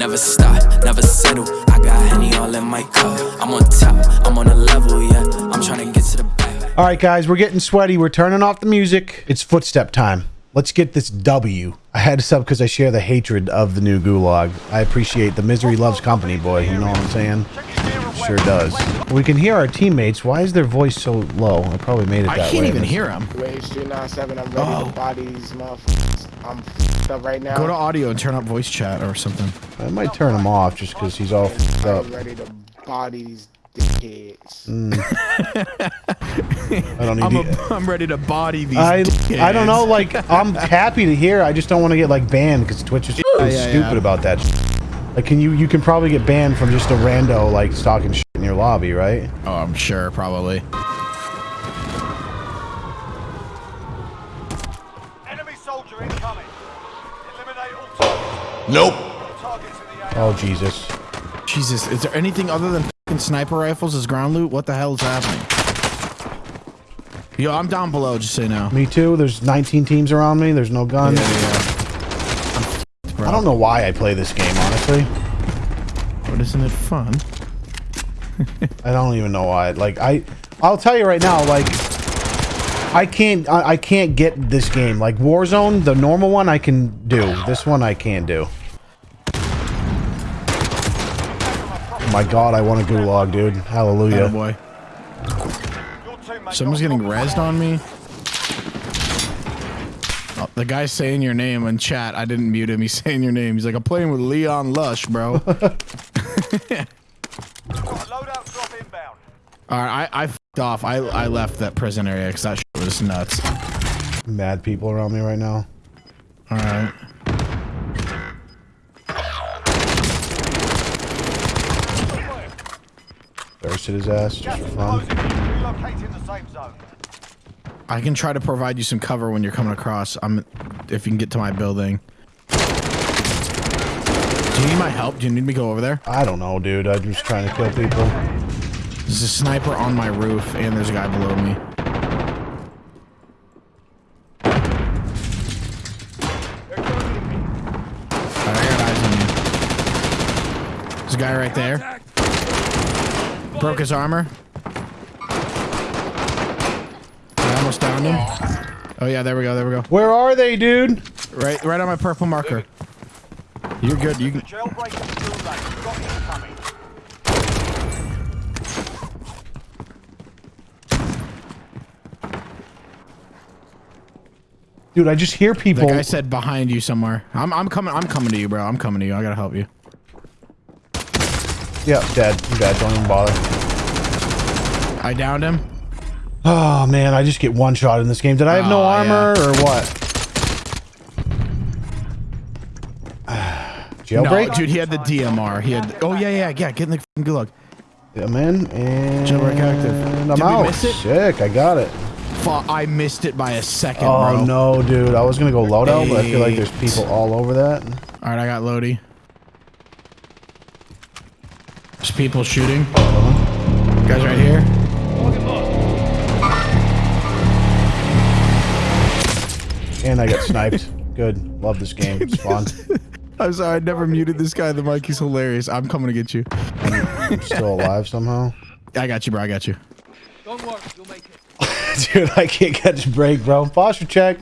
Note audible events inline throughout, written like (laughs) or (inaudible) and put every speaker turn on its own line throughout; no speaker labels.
Never stop, never settle. I got Henny all in my cup. I'm on top, I'm on a level, yeah. I'm trying to get to the back.
All right, guys, we're getting sweaty. We're turning off the music. It's footstep time. Let's get this W. I had to sub because I share the hatred of the new gulag. I appreciate the misery loves company, boy. You know what I'm saying? Sure does. We can hear our teammates. Why is their voice so low? I probably made it that
I can't
way.
even hear them.
Wait, street 97, I'm ready
Oh.
to body these motherfuckers. I'm f***ed up right now.
Go to audio and turn up voice chat or something.
I might turn him off just because he's all f***ed up.
I'm ready to body these dickheads. Mm. (laughs)
I don't need
I'm,
to-
a, (laughs) I'm ready to body these.
I, I don't know. Like, I'm happy to hear. I just don't want to get like banned because Twitch is (laughs)
yeah,
stupid
yeah.
about that. shit. Like, can you you can probably get banned from just a rando like stalking shit in your lobby, right?
Oh, I'm sure, probably.
Enemy soldier incoming. Eliminate all targets. Nope. Targets in the air.
Oh Jesus!
Jesus, is there anything other than fucking sniper rifles as ground loot? What the hell is happening? Yo, I'm down below, just so you know.
Me too. There's 19 teams around me. There's no guns.
Yeah, yeah. I'm f***ed, bro.
I don't know why I play this game, honestly.
But isn't it fun? (laughs)
I don't even know why. Like I, I'll tell you right now. Like I can't, I, I can't get this game. Like Warzone, the normal one, I can do. This one, I can't do. Oh my God, I want a gulag, dude. Hallelujah.
Oh boy.
Someone's getting rezzed on me. The guy's saying your name in chat. I didn't mute him. He's (laughs) saying your name. He's like, I'm playing with Leon Lush, bro. All (laughs)
loadout drop inbound.
right, I, I f***ed off. I, I left that prison area because that shit was nuts.
Mad people around me right now.
All right.
Thirsted his ass just
Gas
for
is
fun.
closing. Relocating the safe zone.
I can try to provide you some cover when you're coming across. I'm, if you can get to my building. Do you need my help? Do you need me to go over there?
I don't know, dude. I'm just trying to kill people.
There's a sniper on my roof, and there's a guy below me. Alright, I got eyes on you. There's a guy right there. Broke his armor. I almost downed him. Oh yeah, there we go, there we go.
Where are they, dude?
Right, right on my purple marker. You're good. You can.
Jailbreak is still late. Got incoming.
Dude, I just hear people.
guy said behind you somewhere. I'm, I'm coming. I'm coming to you, bro. I'm coming to you. I gotta help you.
Yeah, dead. I'm dead. Don't even bother.
I downed him.
Oh man, I just get one shot in this game. Did I have no
Oh,
armor or what? (sighs) Jailbreak?
No, dude, he had the DMR. He had. oh yeah, yeah, yeah. Get in the fucking gulag.
I'm in and
Jailbreak active.
I'm
Did we
out.
miss it?
Sick, I got it.
Fuck, I missed it by a second,
Oh
bro.
no, dude. I was gonna go loadout, but I feel like there's people all over that.
All right, I got Lodi. There's people shooting. Uh-huh. Guys right here.
And I got sniped. (laughs) Good. Love this game. It's (laughs) fun.
I'm sorry, I never muted this guy. The mic, he's hilarious. I'm coming to get you.
I'm still alive somehow.
I got you, bro. I got you. Don't worry. You'll make it. (laughs)
Dude, I can't catch a break, bro. Posture check.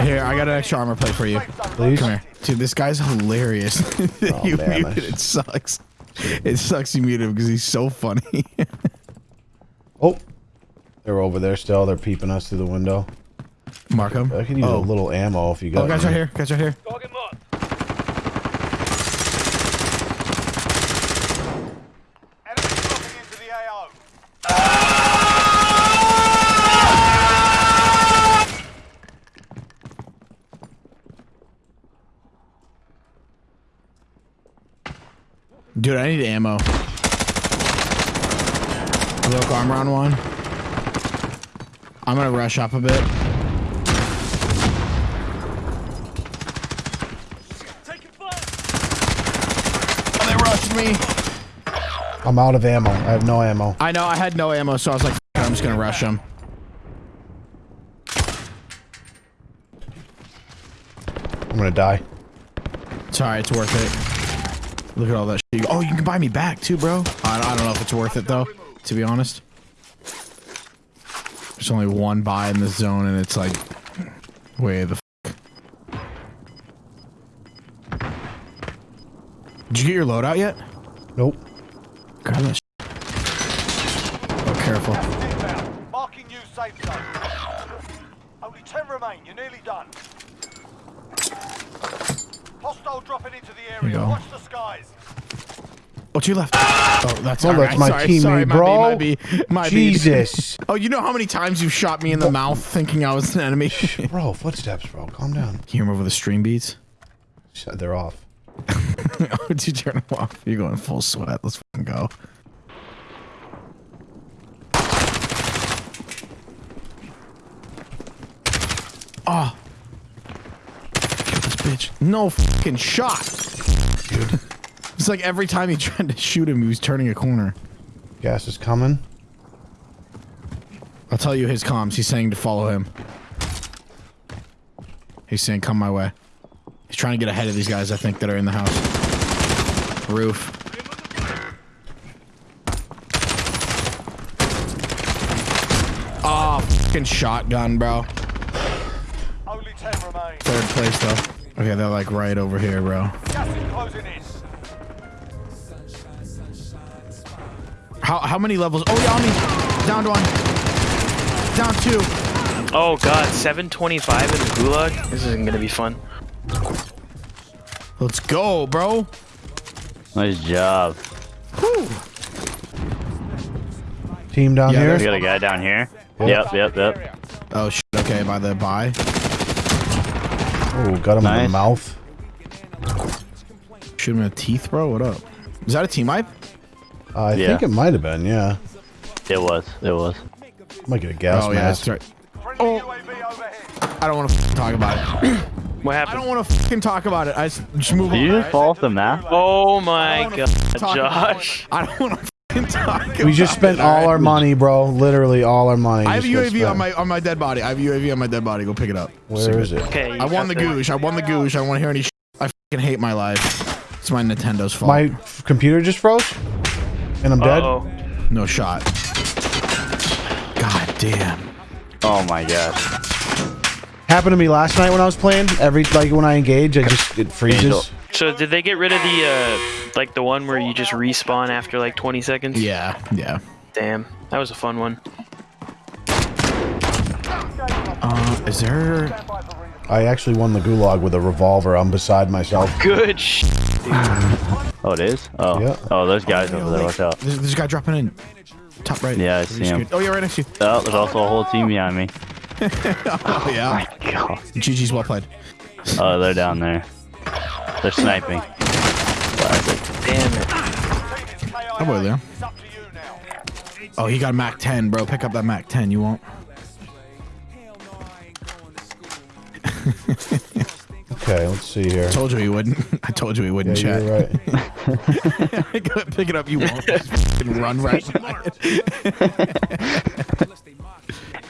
Here, I got an extra armor plate for you.
Please.
Come here. Dude, this guy's hilarious. Oh, you
man,
muted
I-
it sucks. It sucks you muted him because he's so funny.
Oh. They're over there still. They're peeping us through the window.
Mark him.
I could use a
oh.
little ammo if you got
oh, guys right here. Guys right here.
Target marked. Enemy dropping into the AO.
Dude, I need ammo. Broke armor on one. I'm gonna rush up a bit. Rushed me.
I'm out of ammo. I have no ammo.
I know I had no ammo, so I was like, "F- it, I'm just gonna rush him.
I'm gonna die.
It's It's alright. It's worth it. Look at all that shit. Oh, you can buy me back too, bro. I, I don't know if it's worth it though. To be honest, there's only one buy in this zone, and it's like, way the. Did you get your loadout yet?
Nope.
Grab that. Sh oh, careful.
Inbound. Marking new safe zone. Only 10 remain. You're nearly done. Hostile dropping into the
you
area. Watch the skies.
Oh, to your left. Oh, that's
Oh,
all
that's
right.
my
sorry,
teammate,
sorry, my
bro.
My B, my B, my B.
Jesus. (laughs)
Oh, you know how many times you've shot me in the oh. mouth thinking I was an enemy?
Bro, footsteps, bro. Calm down.
you remove the stream beats?
Shut- They're off. (laughs)
oh, did you turn them off? You're going full sweat. Let's fucking go. Ah. Oh. Kill this bitch. No fucking shot.
Dude.
It's like every time he tried to shoot him, he was turning a corner.
Gas is coming.
I'll tell you his comms. He's saying to follow him. He's saying, come my way. He's trying to get ahead of these guys, I think, that are in the house. Roof. Oh, fucking shotgun, bro.
Only 10 remain.
Third place, though. Okay, they're like right over here, bro.
Gas closing in.
How how many levels? Oh, yeah, on me. Down one. Down two.
Oh god, 725 in the gulag? This isn't gonna be fun.
Let's go, bro.
Nice job.
Team down
Yeah,
here.
We got a guy down here. Yep, yep, yep.
Oh, shit. Okay, by the by.
Oh, got him in the mouth.
Shoot him in the teeth, bro. What up? Is that a team wipe?
Uh, I
Yeah.
think it might have been, yeah.
It was. It was.
I might get a gas
oh, yeah,
mask.
that's right.
Friendly UAV overhead.
I don't want to talk about it. (clears throat)
What happened?
I don't want to fucking talk about it. I just, just move
Did
on.
you just fall off the map?
Oh my god, Josh.
I don't want to fucking talk.
We just spent
it,
all
alright?
our money, bro. Literally all our money.
I have a UAV on my on my dead body. I have a UAV on my dead body. Go pick it up.
Where is it?
Okay,
I won the goosh. I won the goosh. I don't want to hear any. Sh- I fucking hate my life. It's my Nintendo's fault.
My computer just froze, and I'm dead.
Oh,
no shot. God damn.
Oh my gosh.
Happened to me last night when I was playing. Every like when I engage, I just it freezes.
Angel.
so did they get rid of the uh, like the one where you just respawn after like 20 seconds?
Yeah. Yeah.
Damn, that was a fun one.
Uh, is there?
I actually won the gulag with a revolver. I'm beside myself.
Good sh. (laughs)
Oh, it is? Oh.
Yeah.
Oh, those guys over there. Watch out.
There's, there's a guy dropping in. Top right.
Yeah, I see him.
scared? Oh, yeah, right next to you.
Oh, there's also a whole team behind me. (laughs)
Oh, yeah.
Oh, my God.
GG's well played.
Oh, they're down there. They're sniping. Classic.
Damn it.
Oh, boy, Leon.
It's up to you now.
Oh, he got a Mac 10, bro. Pick up that Mac 10. You won't. (laughs)
Okay, let's see here.
Told you he wouldn't. (laughs) I told you he
Yeah,
wouldn't chat.
you're right.
Pick it up. You won't. Just run right by it.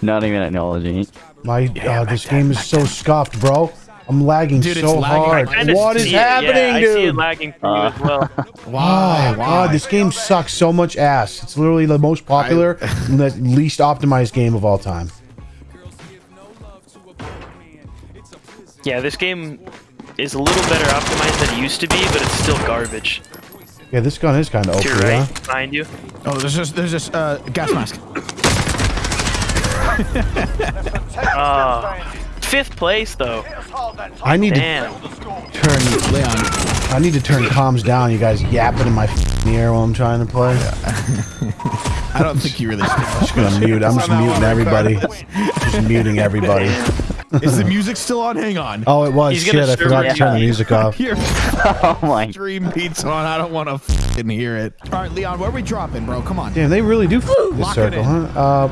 Not even acknowledging.
My uh, this game is so scuffed, bro. I'm lagging
Dude,
so
lagging.
hard. What is happening,
yeah, I see it
dude?
lagging for you
Uh,
as well. (laughs) (laughs)
Why?
Oh god, this game sucks so much ass. It's literally the most popular (laughs) and the least optimized game of all time.
Yeah, this game is a little better optimized than it used to be, but it's still garbage.
Yeah, this gun is kind of
To your
OP,
right,
huh?
behind you.
Oh, there's just there's just uh gas mask. (coughs)
Ah. (laughs) Fifth place though.
I need
Damn.
to turn
Leon,
I need to turn comms down. You guys yapping in my ear while I'm trying to play. (laughs)
I don't think you really.
I'm just gonna mute. I'm just muting everybody. Just muting everybody. (laughs)
Is the music still on? Hang on.
Oh, it was
He's
shit.
gonna
I forgot to turn the music off.
Your
Oh my.
stream beats on. I don't want to fucking hear it. All right, Leon, where are we dropping, bro? Come on.
Damn, they really do f- this
Lock it
circle, huh? Uh,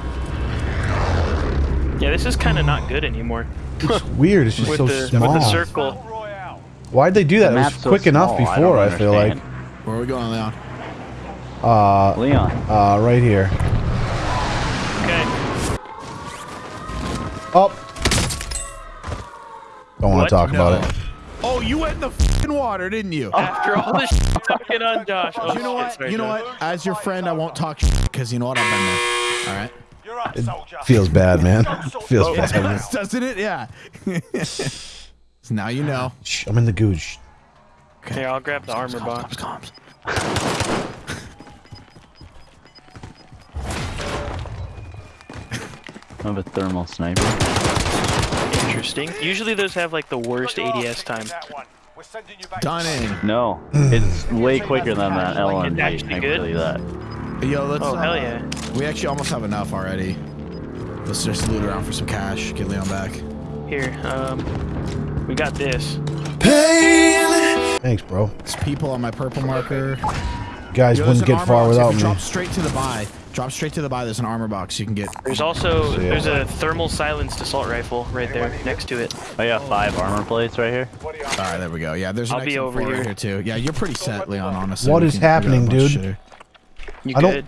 Yeah, this is kind of not good anymore.
it's weird. It's just
With
so
the
small.
with the circle.
Why'd they do that?
The
It was
map's so
quick enough
small, I
before.
don't
I, feel like.
Where are we going, Leon?
Uh,
Leon.
uh, right here.
Okay.
Up. Don't want to talk about it.
Oh, you went in the fucking water, didn't you?
After all this shit talking on Josh. Oh,
you know what?
sorry,
you know
Josh.
what? As your friend, I won't talk to you because you know what? I've been there. All right.
You're up, soldier.
Feels bad, man. Feels bad. man.
Doesn't it? Yeah. so (laughs) now you know.
Shh, I'm in the gooch.
Here, I'll grab the armor box.
I have (laughs) a thermal sniper.
Interesting. Usually those have like the worst ADS time.
That one. We're sending you back.
Dunning.
No, it's way quicker than that LMG.
actually
I can
good?
tell you that.
Yo, let's.
Oh
uh,
hell yeah.
We actually almost have enough already. Let's just loot around for some cash. Get Leon back.
Here, um, we got this. Pain.
Thanks, bro.
There's people on my purple marker.
Guys
Yo,
wouldn't get far
box.
Without me.
Drop straight to the buy. Drop straight to the buy. There's an armor box you can get.
There's also
So, yeah.
there's a thermal silenced assault rifle right there next to it.
I got five armor plates right here.
All right, there we go. Yeah, there's an
I'll be
XM4
over
right
here.
here too. Yeah, you're pretty set, Leon. Honestly.
what is
can- we got a
happening, dude?
shit here.
You
I don't-
good?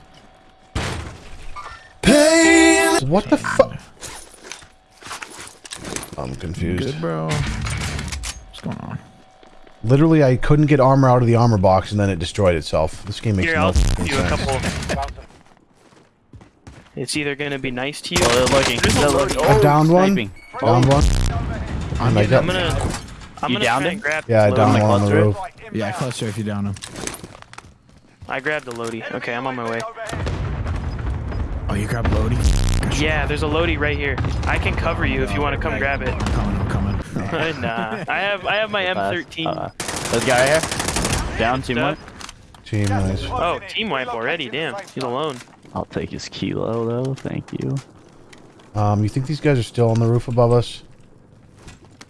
What the fuck? I'm confused.
Good, bro. What's going on?
Literally, I couldn't get armor out of the armor box, and then it destroyed itself. This game makes
Here,
no
I'll
fucking
give you a couple. It's either gonna be nice to you.
Oh, they're looking.
A
They're
load-
looking.
I
Oh,
downed one.
sniping.
Down one.
I'm
yeah,
I'm gonna. I'm
You
gonna
downed him?
grab.
Yeah, I downed one on the roof.
Yeah, cluster if you down him.
I grabbed the loadie. Okay, I'm on my way.
Oh, you grabbed Lodi?
Yeah, there's a loadie right here. I can cover you if you want to come grab it.
I'm coming. I'm coming.
nah, I have I have my M13.
Uh, this guy here. Down team one.
Team, nice.
Oh, team wipe already. Damn, he's alone.
I'll take his kilo though. Thank you.
Um, you think these guys are still on the roof above us?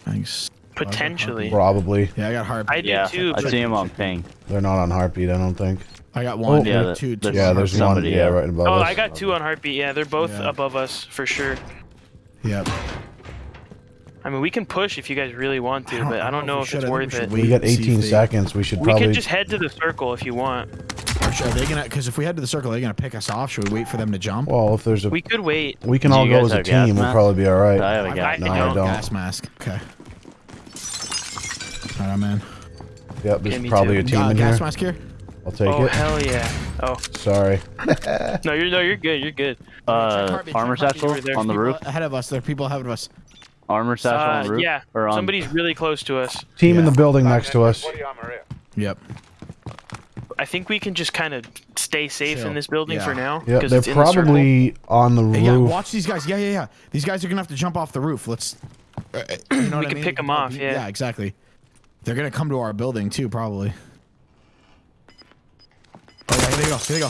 Thanks.
Potentially.
Probably.
Yeah, I got heart.
I do
Yeah,
too.
I see him on ping.
They're not on heartbeat, I don't think.
I got one.
Oh,
yeah,
two,
that-
two, two.
Yeah, there's one.
somebody,
Yeah,
yeah.
right above
Oh,
us.
I got two on heartbeat. Yeah, they're both
Yeah.
above us for sure.
Yep.
I mean, we can push if you guys really want to, but I don't know
we
if
should.
it's
I think we
worth it.
We got
and see if
18 seconds. We should
We
probably.
can just head to the circle if you want.
Are are they gonna? Because if we head to the circle, they're they gonna pick us off? Should we wait for them to jump?
Well, if there's a,
We could wait.
we can
Do
all go as a
have gas
team. We'll probably be all right.
I have a
I-
guy.
No,
I
I
don't.
don't.
Gas mask. Okay. All right, I'm in.
Yep, there's
Yeah,
probably
too.
a team
Uh,
in
gas
here.
mask here.
I'll take
Oh
it.
Oh hell yeah! Oh
Sorry. (laughs)
no, you're no, you're good. You're good.
Uh,
Heartbeat,
armor satchel
over
on the roof.
ahead of us. There are people ahead of us.
Armor satchel on
Uh,
the roof.
yeah,
Or on.
somebody's (laughs) really close to us.
Team in the building next to us.
Body armor here.
Yep.
I think we can just kind of stay safe
Chill.
in this building
Yeah.
for now.
Yeah,
'cause
they're
it's in the
probably on the
Hey, yeah,
roof.
watch these guys. Yeah, yeah, yeah. These guys are gonna have to jump off the roof. Let's. uh, uh, (clears throat) you know what I
can pick them off, yeah.
Yeah, exactly. They're gonna come to our building too, probably. Oh here they go. Here they go.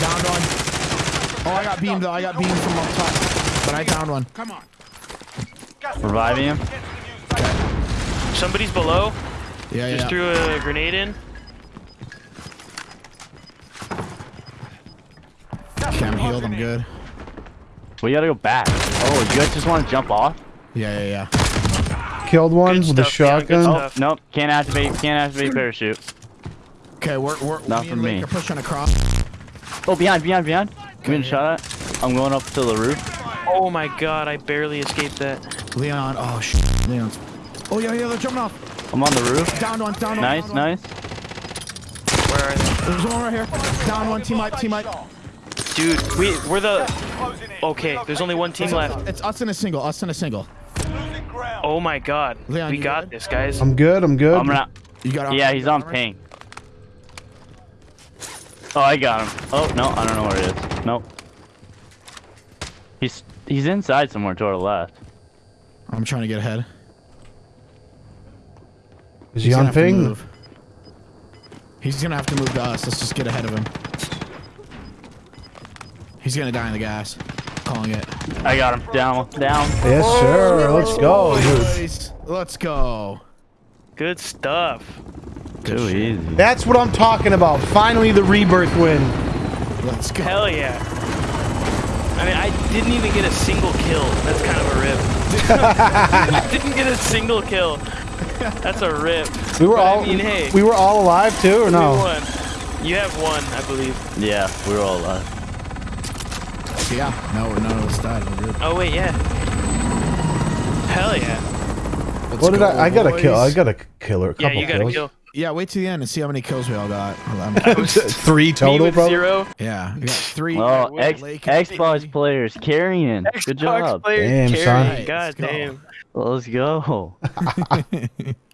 Downed one. Oh, I got beamed though. I got beamed from up top, but I downed one. Come on.
Reviving him.
Get to the new safe
Somebody's below.
Yeah,
Just
yeah.
threw a grenade in.
Okay, I'm healed. I'm good.
We gotta go back. Oh, you guys just want to jump off?
Yeah, yeah, yeah.
Killed one
Good
with a
stuff, yeah, good
shotgun.
stuff.
Oh, nope. Can't activate. Can't activate parachute.
Okay, we're we're
Not
me
for
and Lake
me.
are pushing across.
Oh, behind, behind, behind. Give me a shot at. I'm going up to the roof.
Oh my god, I barely escaped that.
Leon. Oh shit. Leon's. Oh yeah, yeah. They're jumping off.
I'm on the roof.
Down one. Down one.
Nice,
down one.
nice.
Where are they?
There's one right here. Down one. Team up. Team up.
Dude, we we're the. Okay, there's only one team left.
It's us in a single. Us in a single.
Oh my god,
Leon,
we got
good?
this, guys.
I'm good. I'm good.
I'm gonna.
You got.
Yeah, he's on
armor?
ping. Oh, I got him. Oh no, I don't know where he is. Nope. He's he's inside somewhere to our left.
I'm trying to get ahead.
Is
He's
he
gonna
on
have
ping?
He's gonna have to move to us. Let's just get ahead of him. He's gonna die in the gas. Calling it.
I got him. Down, down.
Yes, sir. Let's go, dude.
Let's go.
Good stuff.
Too easy.
That's what I'm talking about. Finally, the rebirth win.
Let's go.
Hell yeah. I mean, I didn't even get a single kill. That's kind of a rip. I (laughs) (laughs) didn't get a single kill. That's a rip.
We were
But I
all
mean, hey.
we were all alive too, or
We
no?
won. You have one, I believe.
Yeah, we were all alive.
Yeah. No, none of us died. We're good.
Oh wait, yeah. Hell yeah.
Let's
What did
go,
I? I got a kill. I
boys.
got a killer.
Yeah,
Couple
you gotta
kills.
kill.
Yeah, wait till the end and see how many kills we all got. (laughs) (laughs)
Three total, bro.
zero.
yeah, we got three.
Oh, X,
Lake-
Xbox players carrying. Good job.
players
Damn,
carrying.
Right,
God
let's go.
damn.
Let's go. (laughs)